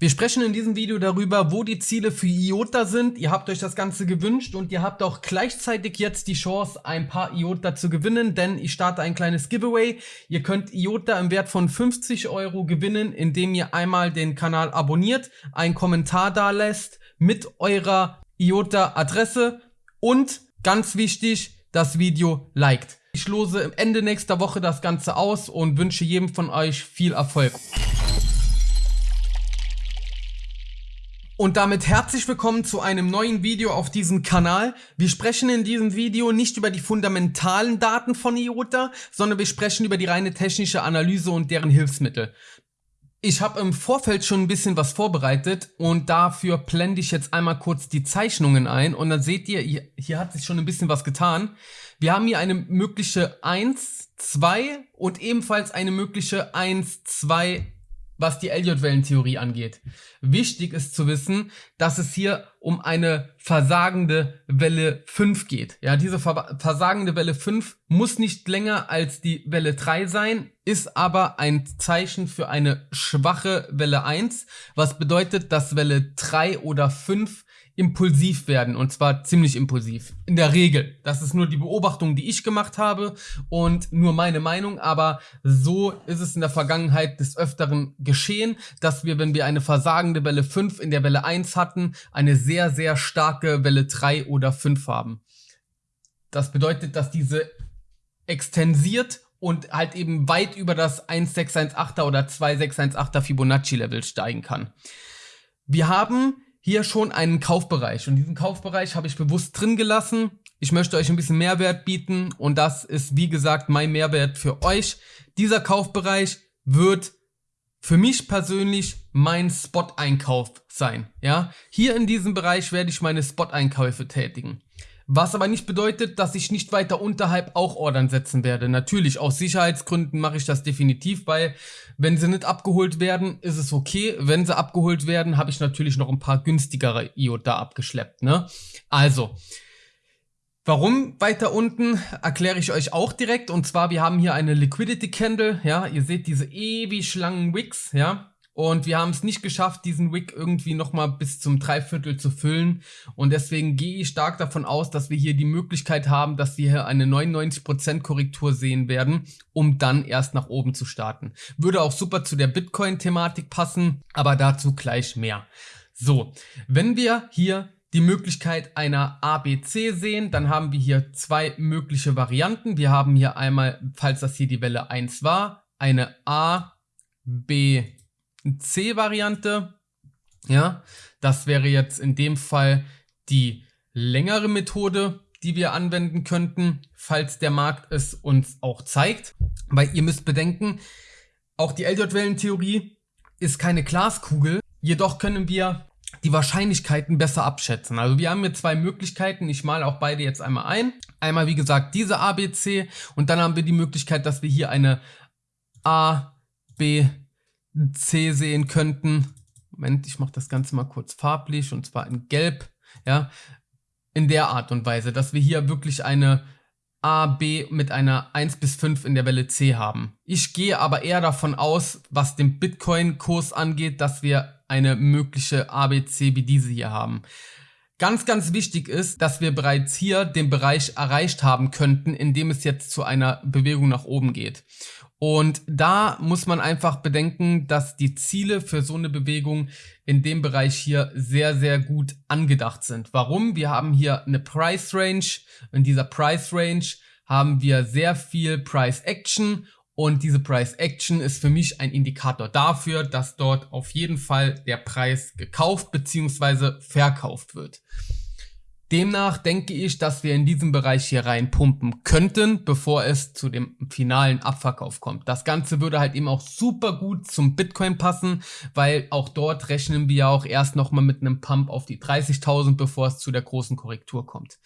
Wir sprechen in diesem Video darüber, wo die Ziele für IOTA sind. Ihr habt euch das Ganze gewünscht und ihr habt auch gleichzeitig jetzt die Chance, ein paar IOTA zu gewinnen, denn ich starte ein kleines Giveaway. Ihr könnt IOTA im Wert von 50 Euro gewinnen, indem ihr einmal den Kanal abonniert, einen Kommentar da lässt mit eurer IOTA-Adresse und ganz wichtig, das Video liked. Ich lose Ende nächster Woche das Ganze aus und wünsche jedem von euch viel Erfolg. Und damit herzlich willkommen zu einem neuen Video auf diesem Kanal. Wir sprechen in diesem Video nicht über die fundamentalen Daten von IOTA, sondern wir sprechen über die reine technische Analyse und deren Hilfsmittel. Ich habe im Vorfeld schon ein bisschen was vorbereitet und dafür blende ich jetzt einmal kurz die Zeichnungen ein und dann seht ihr, hier hat sich schon ein bisschen was getan. Wir haben hier eine mögliche 1, 2 und ebenfalls eine mögliche 1, 2, was die Elliott-Wellentheorie angeht. Wichtig ist zu wissen, dass es hier um eine versagende Welle 5 geht. Ja, diese versagende Welle 5 muss nicht länger als die Welle 3 sein, ist aber ein Zeichen für eine schwache Welle 1, was bedeutet, dass Welle 3 oder 5 impulsiv werden und zwar ziemlich impulsiv. In der Regel. Das ist nur die Beobachtung, die ich gemacht habe und nur meine Meinung, aber so ist es in der Vergangenheit des Öfteren geschehen, dass wir, wenn wir eine versagende Welle 5 in der Welle 1 hatten, eine sehr, sehr starke Welle 3 oder 5 haben. Das bedeutet, dass diese extensiert und halt eben weit über das 1618er oder 2618er Fibonacci Level steigen kann. Wir haben hier schon einen Kaufbereich und diesen Kaufbereich habe ich bewusst drin gelassen. Ich möchte euch ein bisschen Mehrwert bieten und das ist wie gesagt mein Mehrwert für euch. Dieser Kaufbereich wird für mich persönlich mein Spot-Einkauf sein. Ja, Hier in diesem Bereich werde ich meine Spot-Einkäufe tätigen. Was aber nicht bedeutet, dass ich nicht weiter unterhalb auch Ordern setzen werde. Natürlich, aus Sicherheitsgründen mache ich das definitiv, weil wenn sie nicht abgeholt werden, ist es okay. Wenn sie abgeholt werden, habe ich natürlich noch ein paar günstigere IOTA abgeschleppt. Ne? Also, Warum weiter unten erkläre ich euch auch direkt und zwar wir haben hier eine Liquidity Candle, ja, ihr seht diese ewig langen Wicks, ja, und wir haben es nicht geschafft, diesen Wick irgendwie nochmal bis zum Dreiviertel zu füllen. Und deswegen gehe ich stark davon aus, dass wir hier die Möglichkeit haben, dass wir hier eine 99% Korrektur sehen werden, um dann erst nach oben zu starten. Würde auch super zu der Bitcoin-Thematik passen, aber dazu gleich mehr. So, wenn wir hier die Möglichkeit einer ABC sehen, dann haben wir hier zwei mögliche Varianten. Wir haben hier einmal, falls das hier die Welle 1 war, eine A, B, C-Variante. Ja, das wäre jetzt in dem Fall die längere Methode, die wir anwenden könnten, falls der Markt es uns auch zeigt. Weil ihr müsst bedenken, auch die Elliott-Wellentheorie ist keine Glaskugel. Jedoch können wir die Wahrscheinlichkeiten besser abschätzen. Also wir haben hier zwei Möglichkeiten. Ich male auch beide jetzt einmal ein. Einmal wie gesagt diese ABC und dann haben wir die Möglichkeit, dass wir hier eine A, B, C sehen könnten. Moment, ich mache das Ganze mal kurz farblich und zwar in Gelb. Ja, in der Art und Weise, dass wir hier wirklich eine A, B mit einer 1 bis 5 in der Welle C haben. Ich gehe aber eher davon aus, was den Bitcoin-Kurs angeht, dass wir eine mögliche ABC wie diese hier haben. Ganz, ganz wichtig ist, dass wir bereits hier den Bereich erreicht haben könnten, in dem es jetzt zu einer Bewegung nach oben geht. Und da muss man einfach bedenken, dass die Ziele für so eine Bewegung in dem Bereich hier sehr, sehr gut angedacht sind. Warum? Wir haben hier eine Price Range. In dieser Price Range haben wir sehr viel Price Action und diese Price Action ist für mich ein Indikator dafür, dass dort auf jeden Fall der Preis gekauft bzw. verkauft wird. Demnach denke ich, dass wir in diesem Bereich hier rein pumpen könnten, bevor es zu dem finalen Abverkauf kommt. Das Ganze würde halt eben auch super gut zum Bitcoin passen, weil auch dort rechnen wir auch erst nochmal mit einem Pump auf die 30.000, bevor es zu der großen Korrektur kommt.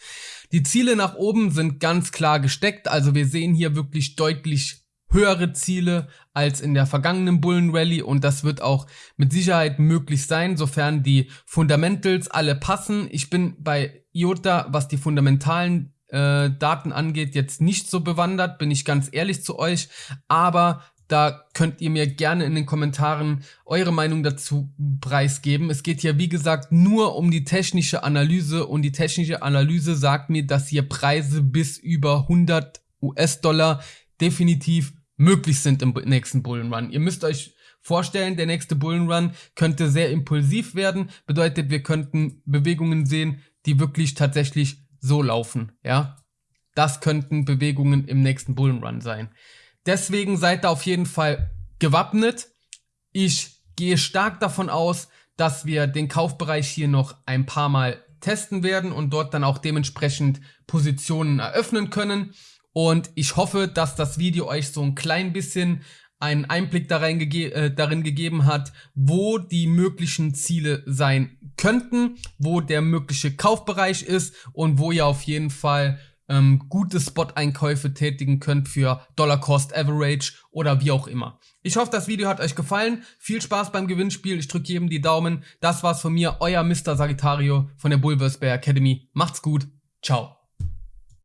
Die Ziele nach oben sind ganz klar gesteckt, also wir sehen hier wirklich deutlich höhere Ziele als in der vergangenen Bullen Rally und das wird auch mit Sicherheit möglich sein, sofern die Fundamentals alle passen. Ich bin bei IOTA, was die fundamentalen äh, Daten angeht, jetzt nicht so bewandert, bin ich ganz ehrlich zu euch, aber Da könnt ihr mir gerne in den Kommentaren eure Meinung dazu preisgeben. Es geht hier, wie gesagt, nur um die technische Analyse und die technische Analyse sagt mir, dass hier Preise bis über 100 US-Dollar definitiv möglich sind im nächsten Bullenrun. Ihr müsst euch vorstellen, der nächste Bullenrun könnte sehr impulsiv werden. Bedeutet, wir könnten Bewegungen sehen, die wirklich tatsächlich so laufen, ja. Das könnten Bewegungen im nächsten Bullenrun sein. Deswegen seid da auf jeden Fall gewappnet. Ich gehe stark davon aus, dass wir den Kaufbereich hier noch ein paar Mal testen werden und dort dann auch dementsprechend Positionen eröffnen können. Und ich hoffe, dass das Video euch so ein klein bisschen einen Einblick darin, gege äh, darin gegeben hat, wo die möglichen Ziele sein könnten, wo der mögliche Kaufbereich ist und wo ihr auf jeden Fall ähm, gute Spot-Einkäufe tätigen könnt für Dollar Cost Average oder wie auch immer. Ich hoffe, das Video hat euch gefallen. Viel Spaß beim Gewinnspiel. Ich drücke jedem die Daumen. Das war's von mir, euer Mr. Sagittario von der Bulversbear Academy. Macht's gut. Ciao.